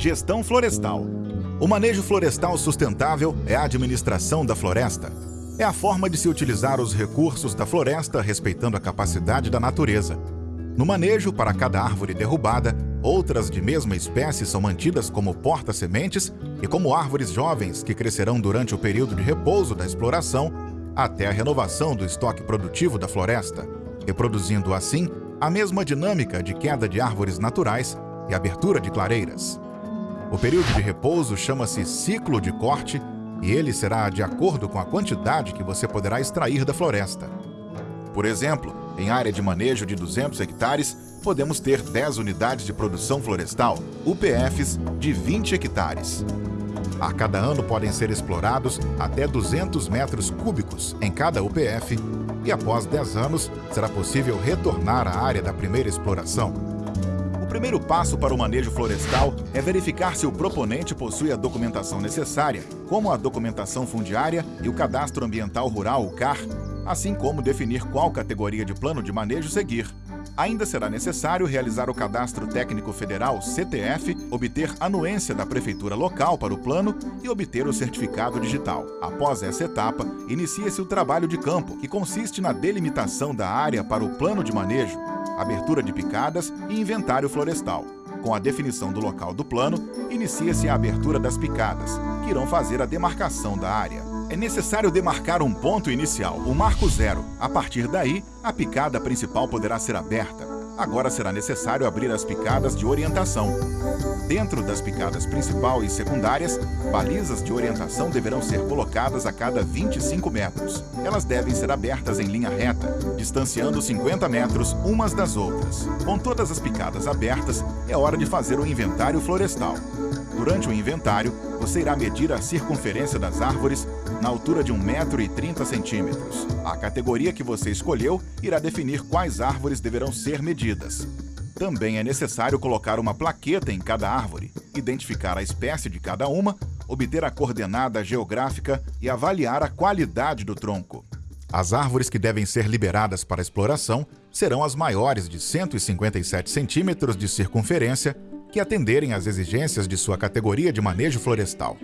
Gestão florestal. O manejo florestal sustentável é a administração da floresta. É a forma de se utilizar os recursos da floresta respeitando a capacidade da natureza. No manejo, para cada árvore derrubada, outras de mesma espécie são mantidas como porta-sementes e como árvores jovens que crescerão durante o período de repouso da exploração até a renovação do estoque produtivo da floresta, reproduzindo assim a mesma dinâmica de queda de árvores naturais e abertura de clareiras. O período de repouso chama-se ciclo de corte e ele será de acordo com a quantidade que você poderá extrair da floresta. Por exemplo, em área de manejo de 200 hectares, podemos ter 10 unidades de produção florestal, UPFs, de 20 hectares. A cada ano podem ser explorados até 200 metros cúbicos em cada UPF e após 10 anos será possível retornar à área da primeira exploração primeiro passo para o manejo florestal é verificar se o proponente possui a documentação necessária, como a documentação fundiária e o Cadastro Ambiental Rural, o CAR, assim como definir qual categoria de plano de manejo seguir. Ainda será necessário realizar o Cadastro Técnico Federal, CTF, obter anuência da Prefeitura local para o plano e obter o certificado digital. Após essa etapa, inicia-se o trabalho de campo, que consiste na delimitação da área para o plano de manejo, abertura de picadas e inventário florestal. Com a definição do local do plano, inicia-se a abertura das picadas, que irão fazer a demarcação da área. É necessário demarcar um ponto inicial, o marco zero. A partir daí, a picada principal poderá ser aberta. Agora será necessário abrir as picadas de orientação. Dentro das picadas principal e secundárias, balizas de orientação deverão ser colocadas a cada 25 metros. Elas devem ser abertas em linha reta, distanciando 50 metros umas das outras. Com todas as picadas abertas, é hora de fazer o inventário florestal. Durante o inventário, você irá medir a circunferência das árvores na altura de 1,30m. A categoria que você escolheu irá definir quais árvores deverão ser medidas. Também é necessário colocar uma plaqueta em cada árvore, identificar a espécie de cada uma, obter a coordenada geográfica e avaliar a qualidade do tronco. As árvores que devem ser liberadas para exploração serão as maiores de 157 centímetros de circunferência que atenderem às exigências de sua categoria de manejo florestal.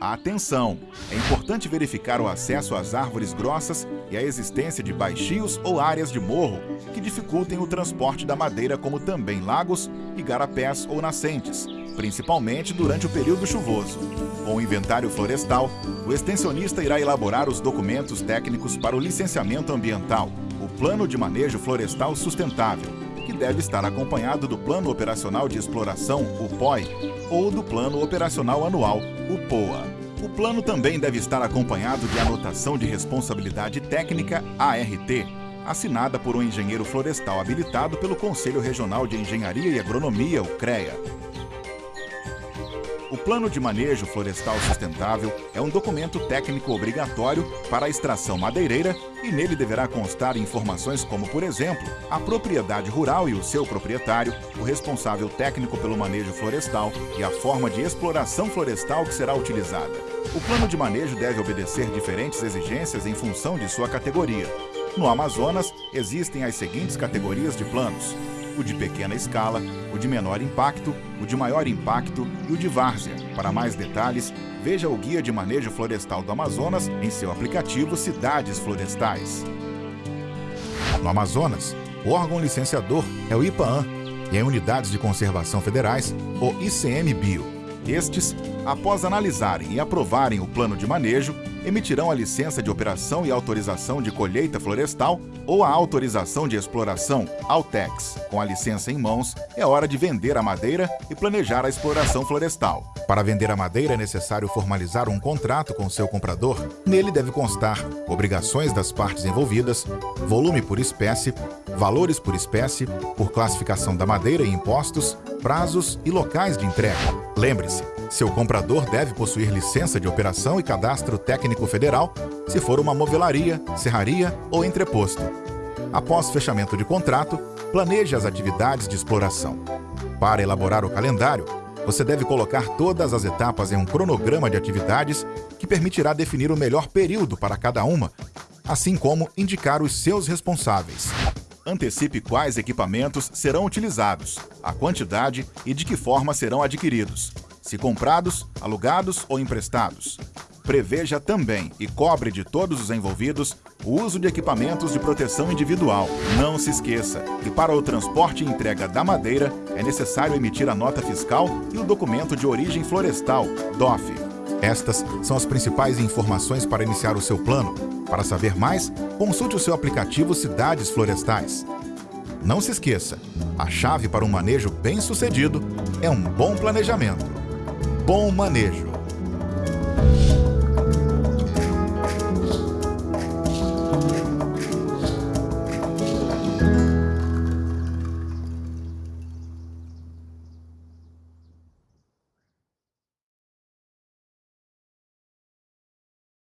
Atenção! É importante verificar o acesso às árvores grossas e a existência de baixios ou áreas de morro que dificultem o transporte da madeira, como também lagos, igarapés ou nascentes, principalmente durante o período chuvoso. Com o inventário florestal, o extensionista irá elaborar os documentos técnicos para o licenciamento ambiental, o Plano de Manejo Florestal Sustentável, que deve estar acompanhado do Plano Operacional de Exploração, o POI, ou do Plano Operacional Anual, o POA. O plano também deve estar acompanhado de anotação de responsabilidade técnica, ART, assinada por um engenheiro florestal habilitado pelo Conselho Regional de Engenharia e Agronomia, o CREA, o Plano de Manejo Florestal Sustentável é um documento técnico obrigatório para a extração madeireira e nele deverá constar informações como, por exemplo, a propriedade rural e o seu proprietário, o responsável técnico pelo manejo florestal e a forma de exploração florestal que será utilizada. O plano de manejo deve obedecer diferentes exigências em função de sua categoria. No Amazonas, existem as seguintes categorias de planos o de pequena escala, o de menor impacto, o de maior impacto e o de várzea. Para mais detalhes, veja o Guia de Manejo Florestal do Amazonas em seu aplicativo Cidades Florestais. No Amazonas, o órgão licenciador é o IPAAN e em unidades de conservação federais, o ICMBio. Estes, após analisarem e aprovarem o plano de manejo, emitirão a licença de operação e autorização de colheita florestal ou a autorização de exploração, Altex. Com a licença em mãos, é hora de vender a madeira e planejar a exploração florestal. Para vender a madeira é necessário formalizar um contrato com seu comprador. Nele deve constar obrigações das partes envolvidas, volume por espécie, valores por espécie, por classificação da madeira e impostos, prazos e locais de entrega. Lembre-se, seu comprador deve possuir licença de operação e cadastro técnico federal se for uma movelaria, serraria ou entreposto. Após fechamento de contrato, planeje as atividades de exploração. Para elaborar o calendário, você deve colocar todas as etapas em um cronograma de atividades que permitirá definir o melhor período para cada uma, assim como indicar os seus responsáveis. Antecipe quais equipamentos serão utilizados, a quantidade e de que forma serão adquiridos. Se comprados, alugados ou emprestados. Preveja também e cobre de todos os envolvidos o uso de equipamentos de proteção individual. Não se esqueça que para o transporte e entrega da madeira é necessário emitir a nota fiscal e o documento de origem florestal, DOF. Estas são as principais informações para iniciar o seu plano. Para saber mais, consulte o seu aplicativo Cidades Florestais. Não se esqueça, a chave para um manejo bem-sucedido é um bom planejamento bom manejo. thank